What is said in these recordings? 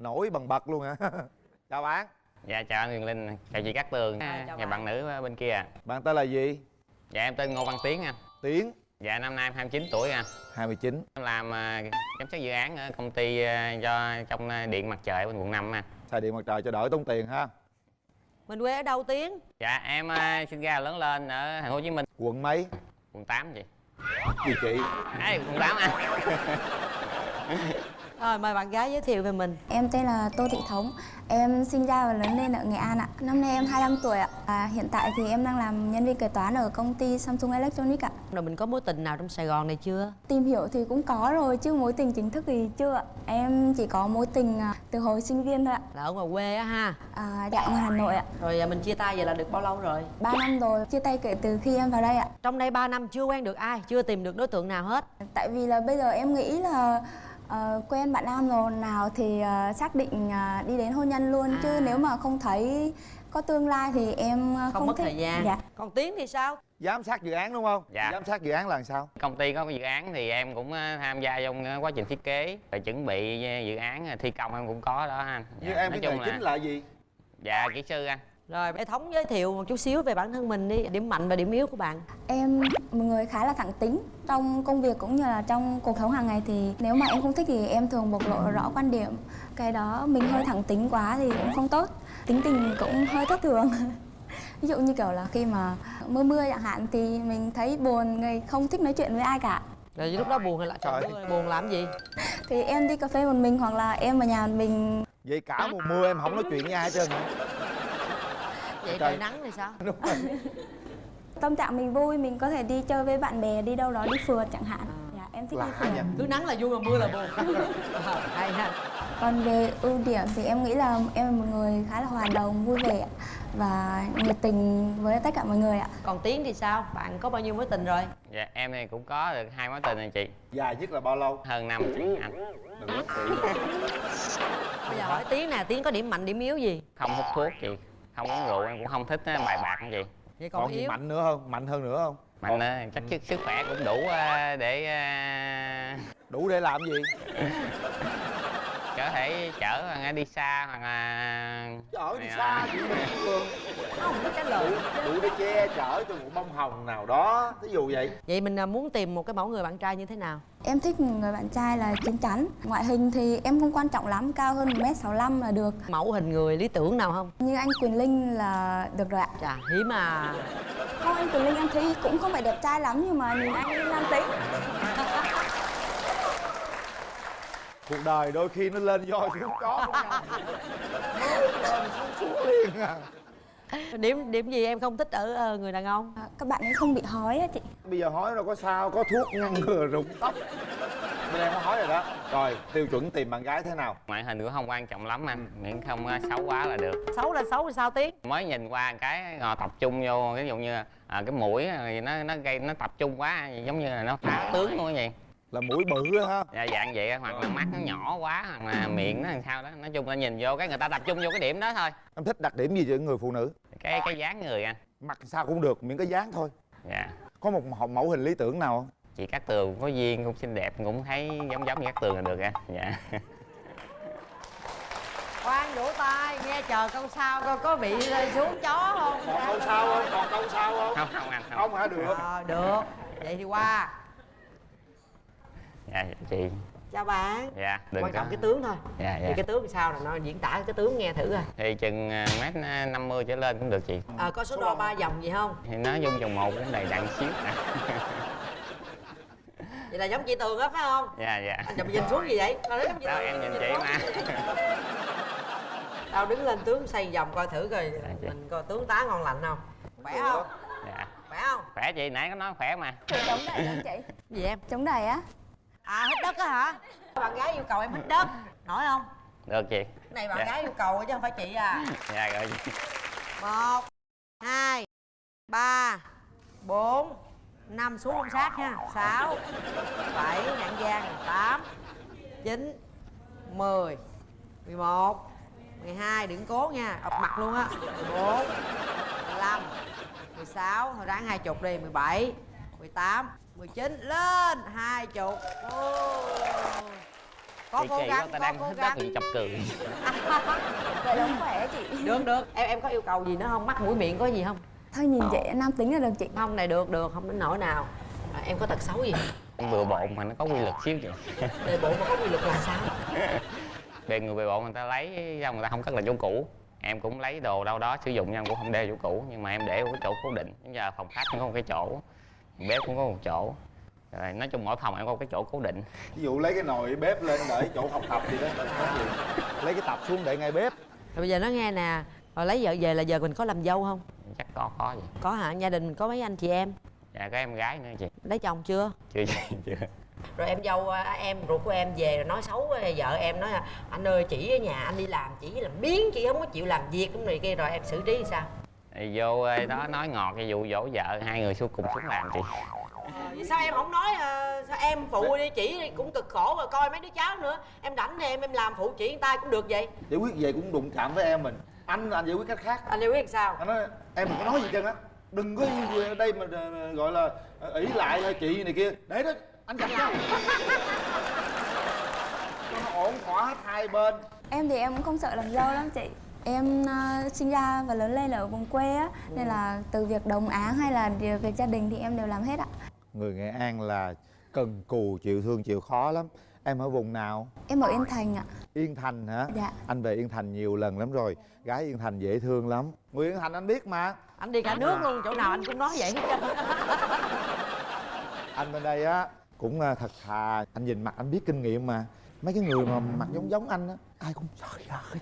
nổi bằng bật luôn hả? Chào bạn. Dạ chào anh Huyền Linh, chào chị Cát Tường À, chào Và bạn. bạn. nữ bên kia bạn tên là gì? Dạ em tên Ngô Văn Tiến anh. Tiến. Dạ năm nay em 29 tuổi anh. 29 Em làm à, giám sát dự án ở công ty à, do trong à, điện mặt trời bên quận 5 anh. Xài điện mặt trời cho đỡ tốn tiền ha. Mình quê ở đâu tiến? Dạ em à, sinh ra lớn lên ở thành phố Hồ Chí Minh. Quận mấy? Quận 8 chị. Gì chị? À quận 8 anh rồi mời bạn gái giới thiệu về mình Em tên là Tô Thị Thống, em sinh ra và lớn lên ở Nghệ An ạ. Năm nay em 25 tuổi ạ. À, hiện tại thì em đang làm nhân viên kế toán ở công ty Samsung Electronics ạ. rồi mình có mối tình nào trong sài gòn này chưa Tìm hiểu thì cũng có rồi chứ mối tình chính thức thì chưa ạ. Em chỉ có mối tình à, từ hồi sinh viên thôi ạ. là ở ngoài quê á ha À, dạ ngoài Hà Nội ạ. rồi à, mình chia tay vậy là được bao lâu rồi 3 năm rồi, chia tay kể từ khi em vào đây ạ. trong đây 3 năm chưa quen được ai chưa tìm được đối tượng nào hết Tại vì là bây giờ em nghĩ là ờ, quen bạn nam rồi. Nào thì ờ, xác định ờ, đi đến hôn nhân luôn. Chứ À. nếu mà không thấy có tương lai thì em không, không, mất thích. thời gian. Dạ. còn tiến thì sao? Giám sát dự án đúng không? Dạ. giám sát dự án là làm sao? Công ty có dự án thì em cũng tham gia trong quá trình thiết kế. Và chuẩn bị dự án thi công em cũng có đó anh. Như Dạ, em nói cái nghề chung chính là gì? Dạ kỹ sư anh rồi bé thống giới thiệu một chút xíu về bản thân mình đi điểm mạnh và điểm yếu của bạn Em một người khá là thẳng tính trong công việc cũng như là trong cuộc sống hàng ngày thì nếu mà em không thích thì em thường bộc lộ rõ quan điểm. Cái đó mình hơi thẳng tính quá thì cũng không tốt. Tính tình cũng hơi thất thường. Ví dụ như kiểu là khi mà mưa mưa chẳng hạn thì mình thấy buồn, người không thích nói chuyện với ai cả. rồi lúc đó buồn hay là trời mưa, buồn làm gì Thì em đi cà phê một mình hoặc là em ở nhà một mình vậy cả mùa mưa em không nói chuyện với ai hết trơn vậy Trời. trời nắng thì sao? Đúng rồi. Tâm trạng mình vui, mình có thể đi chơi với bạn bè, đi đâu đó đi phượt chẳng hạn. Dạ, em thích đi lạ phượt. nha cứ nắng là vui mà mưa là buồn. Hay ha. Còn về ưu điểm thì em nghĩ là em là một người khá là hòa đồng, vui vẻ và nhiệt tình với tất cả mọi người ạ. còn tiến thì sao? Bạn có bao nhiêu mối tình rồi? Dạ em thì cũng có được hai mối tình rồi chị. Dài nhất là bao lâu? Hơn năm anh. Đừng nói kỹ bây giờ hỏi tiến nè tiến có điểm mạnh điểm yếu gì? Không hút thuốc chị Không uống rượu em cũng không thích á, bài bạc không chị vậy còn, còn gì yếu? mạnh nữa không? Mạnh hơn nữa không? Mạnh á, chắc sức, sức khỏe cũng đủ à, để à, đủ để làm gì có thể chở ấy đi xa hoặc là chở đi xa chị Phương không có trả lời đủ để che chở cho một bông hồng nào đó ví dụ vậy vậy mình à, muốn tìm một cái mẫu người bạn trai như thế nào Em thích một người bạn trai là chín chắn. Ngoại hình thì em không quan trọng lắm, cao hơn 1m65 là được. mẫu hình người lý tưởng nào không Như anh Quyền Linh là được rồi ạ. chà hiếm à Không, anh Quyền Linh em thấy cũng không phải đẹp trai lắm nhưng mà nhìn anh nam tính. Cuộc đời đôi khi nó lên voi xuống chó lên xuống xuống liền à. Điểm điểm gì em không thích ở ờ, người đàn ông? À, Các bạn ấy không bị hói á chị. bây giờ hỏi đâu có sao có thuốc ngăn ngừa rụng tóc. Bên em có hỏi rồi đó. Rồi tiêu chuẩn tìm bạn gái thế nào? Ngoại hình cũng không quan trọng lắm anh miễn không à, xấu quá là được. Xấu là xấu thì sao tiến mới nhìn qua cái ngồi tập trung vô ví dụ như à, cái mũi thì nó nó gây nó tập trung quá giống như là nó phá tướng luôn vậy là mũi bự á ha. Dạ, dạng vậy hoặc là mắt nó nhỏ quá hoặc là miệng nó làm sao đó. Nói chung là nhìn vô cái người ta tập trung vô cái điểm đó thôi. Em thích đặc điểm gì cho người phụ nữ? Cái cái dáng người anh mặt sao cũng được miễn có dáng thôi. Dạ. Có một mẫu- hình lý tưởng nào không? Chị cát tường có duyên cũng xinh đẹp cũng thấy giống giống như cát tường là được anh dạ. Khoan vỗ tay nghe chờ câu sau coi có bị xuống chó không? Còn câu sau không còn câu sau không? Không không anh không. Không hả? Được. Ờ, được. Vậy thì qua dạ chị. Chào bạn. Dạ đừng quan có. trọng cái tướng thôi. Dạ thì dạ cái tướng thì sao là nó diễn tả cái tướng nghe thử à thì chừng à, mét à, 50 trở lên cũng được chị. À, có số đo ba vòng gì không? Thì nó dung vòng một cũng đầy đặn xíu. À. vậy là giống chị tường á phải không? Dạ dạ. Anh chụp nhìn xuống gì vậy? Nó giống chị đó tường em nhìn chị mà. Tao đứng lên tướng xoay vòng coi thử coi. Chị. mình coi tướng tá ngon lành không? Khỏe không? Dạ. Khỏe không? Khỏe chị nãy có nói khỏe mà. Chống đẩy không chị? gì em? Chống đẩy á? À hít đất á hả? Bạn gái yêu cầu em hít đất. Nổi không? Được chị. Cái này bạn Dạ. gái yêu cầu chứ không phải chị à. Dạ rồi chị. Một hai ba bốn năm xuống không sát ha sáu bảy nặng giang tám chín mười mười một mười hai đừng cố nha. Ập mặt luôn á. Mười bốn mười lăm mười sáu thôi ráng hai chục đi. Mười bảy mười tám mười chín lên hai chục. Có chị cố gắng ta có đang cố thích gắng. đất thì chọc cười. Vậy là khỏe chị. Được được. Em em có yêu cầu gì nữa không? Mắt mũi miệng có gì không? Thôi nhìn chị nam tính là được chị. Không này được được. Không đến nỗi nào. À, em có tật xấu gì? Bừa bộn mà nó có quy luật xíu chị. Đề bộ mà có quy luật là sao? Bề người bề bộn người ta lấy xong người ta không cất lại chỗ cũ. Em cũng lấy đồ đâu đó sử dụng nhưng em cũng không đeo chỗ cũ. Nhưng mà em để ở cái chỗ cố định. Bây giờ phòng khách cũng có một cái chỗ bếp cũng có một chỗ. Rồi nói chung mỗi phòng em có một cái chỗ cố định. Ví dụ lấy cái nồi bếp lên để chỗ học tập gì đó lấy cái tập xuống để ngay bếp. Rồi bây giờ nó nghe nè rồi lấy vợ về là giờ mình có làm dâu không? Chắc có có gì. Có hả? Gia đình mình có mấy anh chị em? Dạ có em gái nữa chị. Lấy chồng chưa? Chưa chưa rồi em dâu à, em ruột của em về rồi nói xấu với vợ em nói là anh ơi chỉ ở nhà anh đi làm chỉ làm biến chị không có chịu làm việc cũng này kia. Rồi em xử trí sao thì vô ơi, đó nói ngọt cái vụ dỗ vợ hai người xuống cùng xuống làm chị. Vậy sao em không nói à, sao em phụ đi chỉ đi cũng cực khổ rồi coi mấy đứa cháu nữa. Em rảnh thì em em làm phụ chỉ người ta cũng được vậy. Giải quyết về cũng đụng chạm với em mình. Anh anh giải quyết cách khác. Anh yêu biết sao? Anh nói em đừng có nói gì trơn á. Đừng có gì ở đây mà ờ, gọi là ỷ lại chị này kia. Để đó anh dặn cho cho nó ổn thỏa hết hai bên. Em thì em cũng không sợ làm dâu lắm chị em ờ, sinh ra và lớn lên ở vùng quê á nên là từ việc đồng áng hay là việc gia đình thì em đều làm hết ạ. Người nghệ an là cần cù chịu thương chịu khó lắm. Em ở vùng nào? Em ở yên thành ạ. Yên thành hả? Dạ. anh về yên thành nhiều lần lắm rồi. Gái yên thành dễ thương lắm. Người yên thành anh biết mà. Anh đi cả nước luôn chỗ nào anh cũng nói vậy hết trơn. Anh bên đây á cũng à, thật thà. Anh nhìn mặt anh biết kinh nghiệm mà mấy cái người mà mặt giống giống anh á ai cũng trời ơi.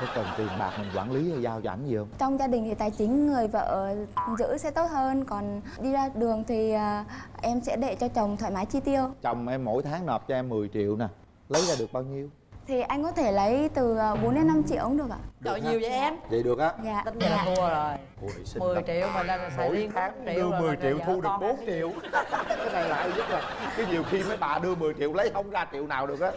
Có cần tiền bạc mình quản lý hay giao cho ảnh gì không? Trong gia đình thì tài chính người vợ giữ sẽ tốt hơn còn đi ra đường thì ờ, em sẽ để cho chồng thoải mái chi tiêu. Chồng em mỗi tháng nộp cho em 10 triệu nè lấy ra được bao nhiêu thì anh có thể lấy từ ờ, 4 đến 5 triệu cũng được ạ. Trời nhiều vậy em? Vậy được á. Dạ. Tính vậy là thua rồi. Ôi, xinh 10 lắm. triệu mà ra xài riêng tháng 4 đưa triệu rồi 10 mà triệu thu được con 4 ăn triệu. Cái này là ai nhất là cái nhiều khi mấy bà đưa 10 triệu lấy không ra triệu nào được á.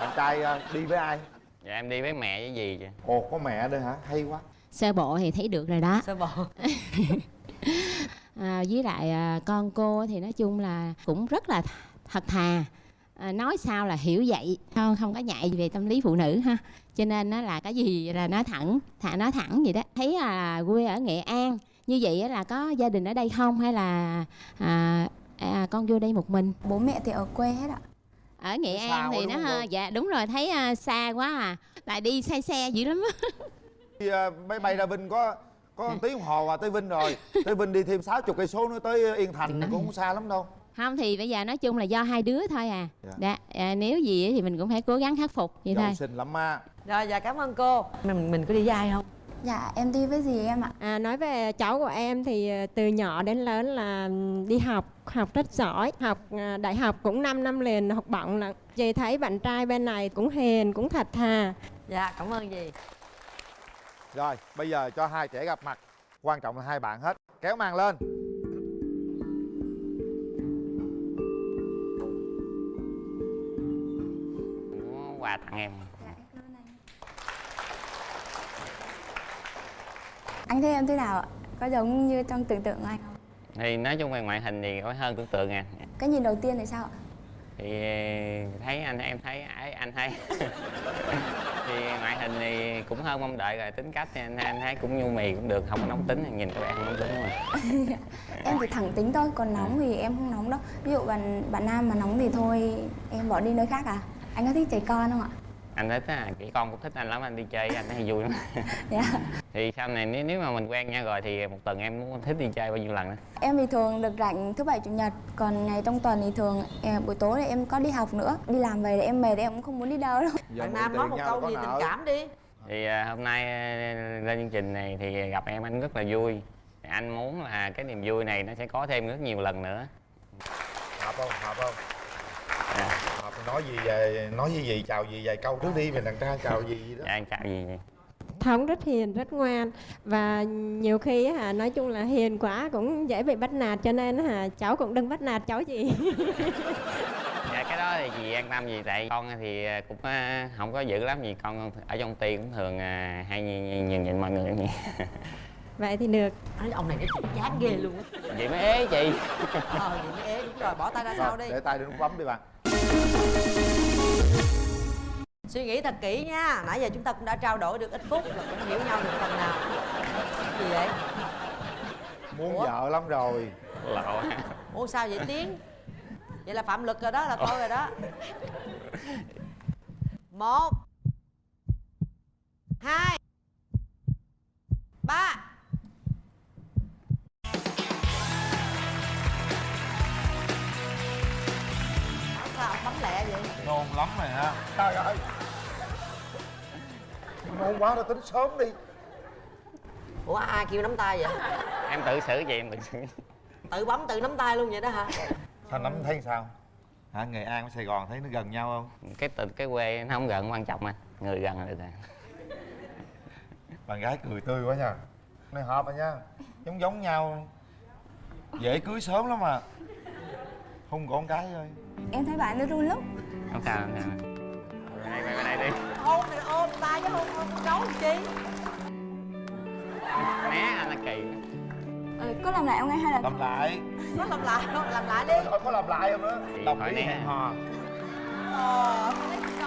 Bạn trai à, đi với ai? Dạ em đi với mẹ với gì chị. Ồ có mẹ nữa hả? Hay quá. Sơ bộ thì thấy được rồi đó. Sơ bộ. À, với lại à, con cô thì nói chung là cũng rất là th- thật thà à, nói sao là hiểu vậy? Không không có nhạy về tâm lý phụ nữ ha. Cho nên nó là cái gì là nói thẳng thà nói thẳng vậy đó. Thấy là quê ở nghệ an như vậy á là có gia đình ở đây không? Hay là à, à, con vô đây một mình? Bố mẹ thì ở quê hết ạ. Ở nghệ xa an thì nó không dạ đúng rồi thấy à, xa quá à. Lại đi xe xe dữ lắm Đi, à, máy bay ra Vinh có có một tiếng đồng hồ à tới Vinh rồi. Tới Vinh đi thêm 60 cây số nữa tới Yên Thành cũng không xa lắm đâu không thì bây giờ nói chung là do hai đứa thôi à, Dạ. Dạ, à nếu gì á thì mình cũng phải cố gắng khắc phục vậy thôi. giàu xinh lắm á. Rồi dạ cảm ơn cô. Mình mình có đi với ai không? Dạ em đi với gì em ạ? À, nói về cháu của em thì ờ, từ nhỏ đến lớn là đi học học rất giỏi. Học à, đại học cũng 5 năm liền học bổng là chị thấy bạn trai bên này cũng hiền cũng thật thà. Dạ cảm ơn gì rồi bây giờ cho hai trẻ gặp mặt. Quan trọng là hai bạn hết. Kéo màn lên Tặng em. Anh thấy em thế nào ạ? Có giống như trong tưởng tượng của anh? Không thì nói chung về ngoại hình thì có hơn tưởng tượng à. Cái nhìn đầu tiên thì sao ạ? Thì thấy anh em thấy ấy anh thấy. Thì ngoại hình thì cũng hơn mong đợi rồi tính cách thì anh, anh thấy cũng nhu mì cũng được không có nóng tính nhìn các bạn không nóng tính mà em chỉ thẳng tính thôi còn nóng thì em không nóng đâu. Ví dụ bạn bạn nam mà nóng thì thôi em bỏ đi nơi khác à anh có thích trẻ con không ạ? Anh thích á chị con cũng thích anh lắm anh đi chơi anh thấy vui lắm. Dạ. Thì sau này nếu, nếu mà mình quen nhau rồi thì một tuần em muốn thích đi chơi bao nhiêu lần đó em thì thường được rảnh thứ bảy chủ nhật còn ngày trong tuần thì thường eh, buổi tối thì em có đi học nữa. Đi làm về thì em mệt thì em cũng không muốn đi đâu đâu. Bạn mượn nam nói một câu gì tình cảm đi. Thì à, hôm nay à, lên chương trình này thì gặp em anh rất là vui. Anh muốn là cái niềm vui này nó sẽ có thêm rất nhiều lần nữa. Hợp không? Hợp không? À, nói gì về nói gì gì chào gì vài câu trước đi về đàn trai chào gì gì đó. Dạ anh chào gì vậy Thống rất hiền rất ngoan. Và nhiều khi hả nói chung là hiền quá cũng dễ bị bắt nạt cho nên hả cháu cũng đừng bắt nạt cháu gì. Dạ cái đó thì chị an tâm gì tại con thì à, cũng à, không có dữ lắm gì. Con ở trong ty cũng thường à, hay nhìn, nhìn, nhìn mọi người vậy vậy thì được. Nói ông này nó chán ghê luôn á. Vậy mới ế chị. Ờ vậy mới ế đúng rồi bỏ tay ra sau đi. để tay nút bấm đi bạn suy nghĩ thật kỹ nha. Nãy giờ chúng ta cũng đã trao đổi được ít phút là cũng hiểu nhau được phần nào. Gì vậy? Muốn Ủa? vợ lắm rồi. Lộ ủa sao vậy tiến? Vậy là phạm lực rồi đó là tôi rồi đó. Một hai ba rồi ha trời ơi. Nôn quá rồi tính sớm đi. Ủa ai kêu nắm tay vậy? Em tự xử vậy em tự xử. Tự bấm tự nắm tay luôn vậy đó hả? Sao nắm thấy sao? Hả nghệ an với sài gòn thấy nó gần nhau không? Cái tình cái quê nó không gần quan trọng anh người gần là được rồi. Bạn gái cười tươi quá nha. Này hợp rồi nha. Giống giống nhau. Dễ cưới sớm lắm mà. Hung con cái thôi em thấy bạn nó run lắm không sao không sao. Qua đây qua đây đi. Ôm thì ôm tay chứ ôm ôm gấu làm chi? Né anh là kỳ. Ừ, có làm lại không anh hay là làm lại. Có làm lại không? Làm lại đi. Thôi có làm lại không nữa? Ý nè. hẹn hò. Ờ gấu